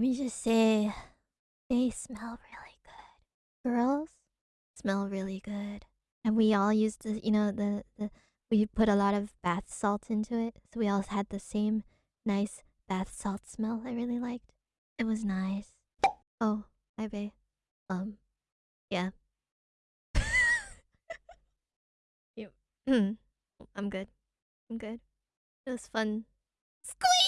Let me just say, they smell really good. Girls smell really good. And we all used the, you know, the, the we put a lot of bath salt into it, so we all had the same nice bath salt smell I really liked. It was nice. Oh, hi babe. Um, yeah. you. I'm good. I'm good. It was fun. Squeak!